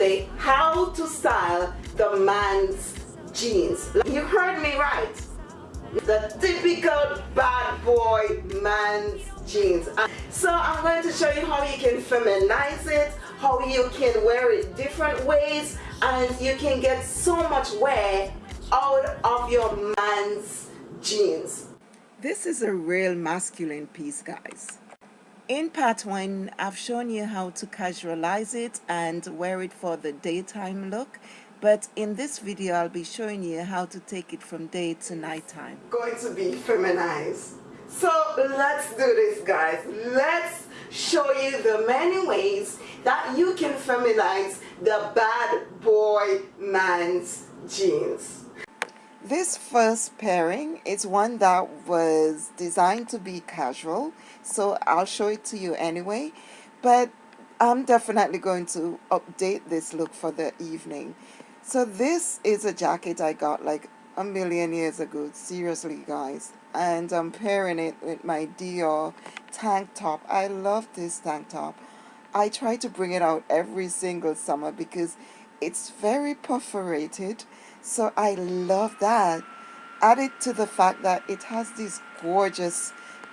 today how to style the man's jeans. You heard me right. The typical bad boy man's jeans. Uh, so I'm going to show you how you can feminize it, how you can wear it different ways, and you can get so much wear out of your man's jeans. This is a real masculine piece, guys. In part one, I've shown you how to casualize it and wear it for the daytime look. But in this video, I'll be showing you how to take it from day to nighttime. Going to be feminized. So let's do this, guys. Let's show you the many ways that you can feminize the bad boy man's jeans. This first pairing is one that was designed to be casual, so I'll show it to you anyway. But I'm definitely going to update this look for the evening. So this is a jacket I got like a million years ago, seriously guys. And I'm pairing it with my Dior tank top. I love this tank top. I try to bring it out every single summer because it's very perforated so I love that. Added to the fact that it has this gorgeous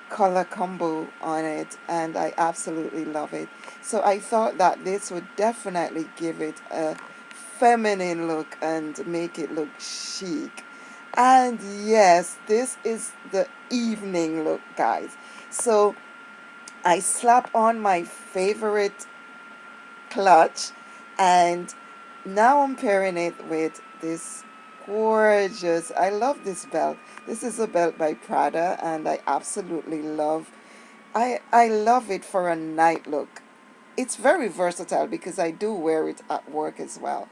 color combo on it and I absolutely love it. So I thought that this would definitely give it a feminine look and make it look chic. And yes, this is the evening look, guys. So I slap on my favorite clutch and now I'm pairing it with this gorgeous I love this belt. This is a belt by Prada and I absolutely love I I love it for a night look. It's very versatile because I do wear it at work as well.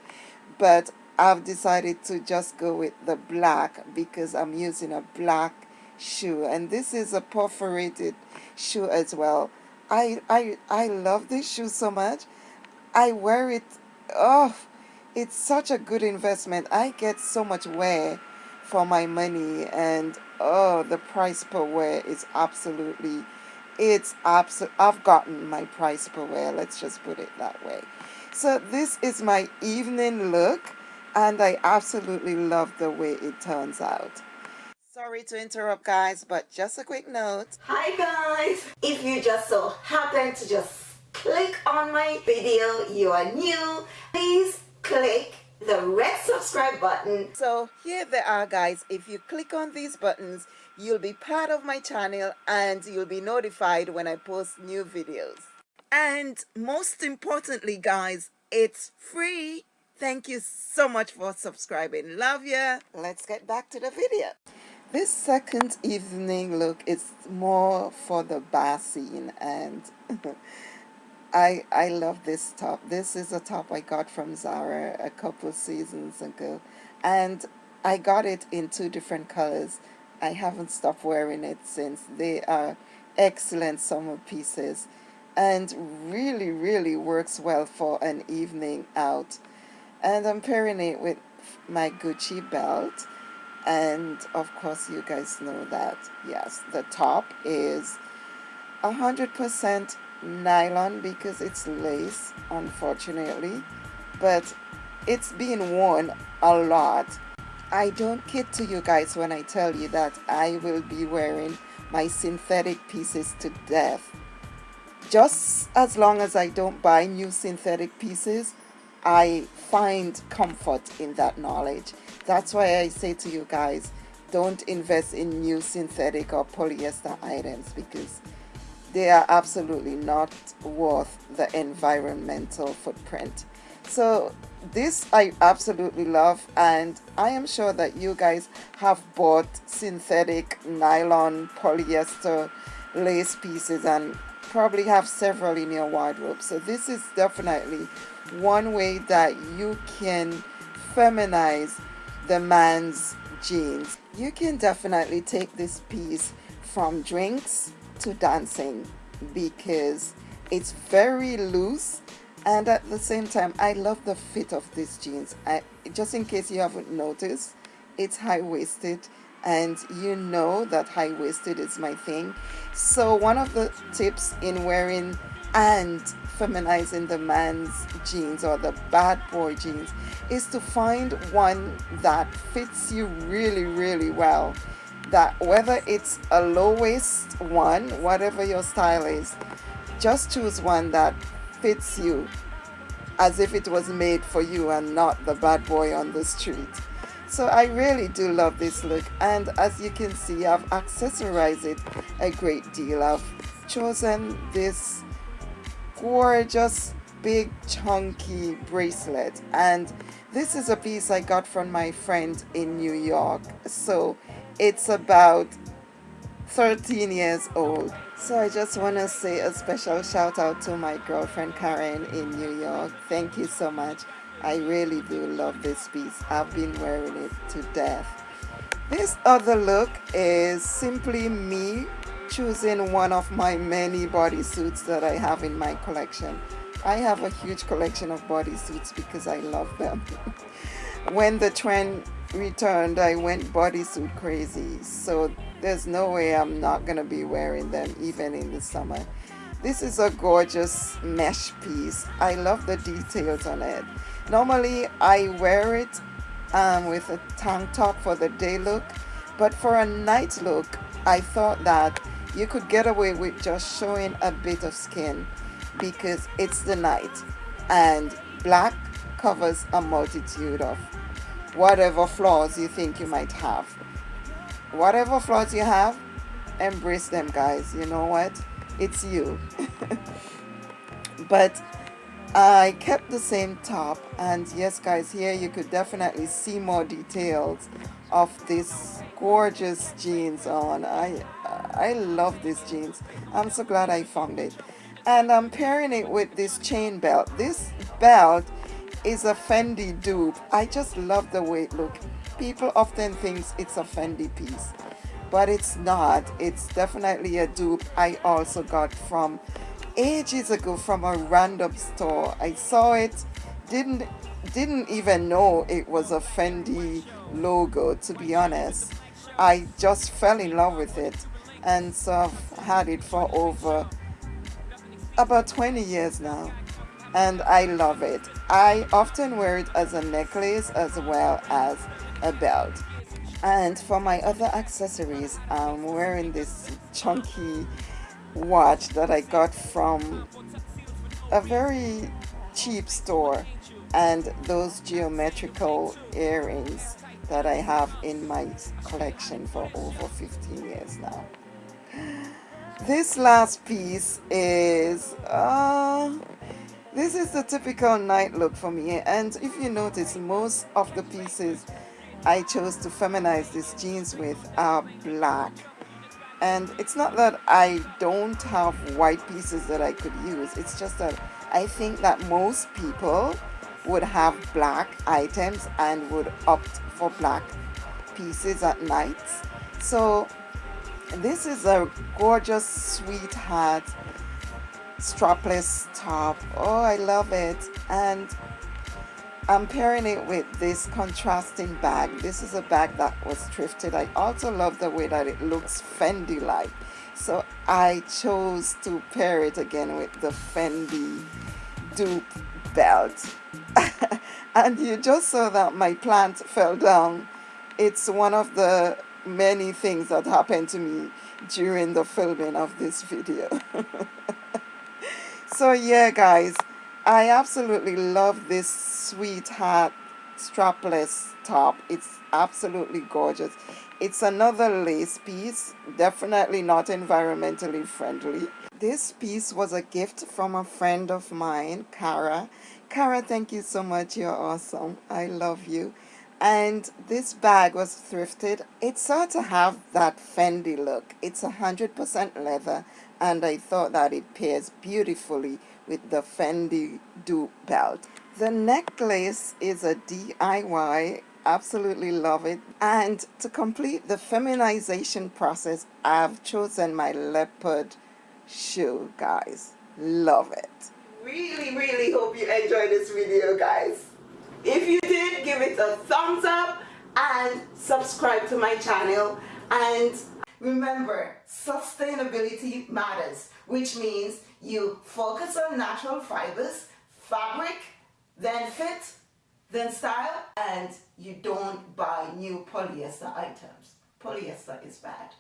But I've decided to just go with the black because I'm using a black shoe. And this is a perforated shoe as well. I I I love this shoe so much. I wear it oh it's such a good investment. I get so much wear for my money and oh the price per wear is absolutely it's absolute I've gotten my price per wear let's just put it that way. So this is my evening look and I absolutely love the way it turns out. Sorry to interrupt guys but just a quick note. Hi guys. If you just so happen to just click on my video you are new please click the red subscribe button. So here they are guys. If you click on these buttons, you'll be part of my channel and you'll be notified when I post new videos. And most importantly guys, it's free. Thank you so much for subscribing. Love ya. Let's get back to the video. This second evening look is more for the bar scene and I, I love this top. This is a top I got from Zara a couple seasons ago. And I got it in two different colors. I haven't stopped wearing it since. They are excellent summer pieces and really, really works well for an evening out. And I'm pairing it with my Gucci belt. And of course, you guys know that, yes, the top is 100% nylon because it's lace unfortunately but it's being worn a lot. I don't kid to you guys when I tell you that I will be wearing my synthetic pieces to death. Just as long as I don't buy new synthetic pieces I find comfort in that knowledge. That's why I say to you guys don't invest in new synthetic or polyester items because they are absolutely not worth the environmental footprint. So this I absolutely love and I am sure that you guys have bought synthetic nylon polyester lace pieces and probably have several in your wardrobe. So this is definitely one way that you can feminize the man's jeans. You can definitely take this piece from drinks to dancing because it's very loose and at the same time I love the fit of these jeans. I, just in case you haven't noticed it's high-waisted and you know that high-waisted is my thing. So one of the tips in wearing and feminizing the man's jeans or the bad boy jeans is to find one that fits you really really well that whether it's a low waist one whatever your style is just choose one that fits you as if it was made for you and not the bad boy on the street. So I really do love this look and as you can see I've accessorized it a great deal. I've chosen this gorgeous big chunky bracelet and this is a piece I got from my friend in New York. So it's about 13 years old. So I just want to say a special shout out to my girlfriend Karen in New York. Thank you so much. I really do love this piece. I've been wearing it to death. This other look is simply me choosing one of my many bodysuits that I have in my collection. I have a huge collection of bodysuits because I love them. When the trend returned I went bodysuit crazy. So there's no way I'm not gonna be wearing them even in the summer. This is a gorgeous mesh piece. I love the details on it. Normally I wear it um, with a tank top for the day look but for a night look I thought that you could get away with just showing a bit of skin because it's the night and black covers a multitude of whatever flaws you think you might have. Whatever flaws you have embrace them guys. You know what? It's you. But I kept the same top and yes guys here you could definitely see more details of this gorgeous jeans on. I I love these jeans. I'm so glad I found it. And I'm pairing it with this chain belt. This belt is a Fendi dupe. I just love the way it looks people often think it's a Fendi piece but it's not. It's definitely a dupe I also got from ages ago from a random store. I saw it didn't didn't even know it was a Fendi logo to be honest. I just fell in love with it and so I've had it for over about 20 years now and I love it. I often wear it as a necklace as well as a belt. And for my other accessories, I'm wearing this chunky watch that I got from a very cheap store and those geometrical earrings that I have in my collection for over 15 years now. This last piece is, uh, this is the typical night look for me and if you notice most of the pieces I chose to feminize these jeans with are black. And it's not that I don't have white pieces that I could use it's just that I think that most people would have black items and would opt for black pieces at night so this is a gorgeous sweetheart strapless top. Oh I love it. And I'm pairing it with this contrasting bag. This is a bag that was thrifted. I also love the way that it looks Fendi like so I chose to pair it again with the Fendi dupe belt. And you just saw that my plant fell down. It's one of the many things that happened to me during the filming of this video so yeah guys I absolutely love this sweetheart strapless top. It's absolutely gorgeous. It's another lace piece definitely not environmentally friendly. This piece was a gift from a friend of mine Cara Cara thank you so much. You're awesome. I love you and this bag was thrifted. It sort of have that Fendi look. It's a hundred percent leather and I thought that it pairs beautifully with the Fendi dupe belt. The necklace is a DIY absolutely love it. And to complete the feminization process I've chosen my leopard shoe guys. Love it. Really really hope you enjoyed this video guys. If you did, give it a thumbs up and subscribe to my channel. And remember sustainability matters which means you focus on natural fibers fabric then fit then style and you don't buy new polyester items. Polyester is bad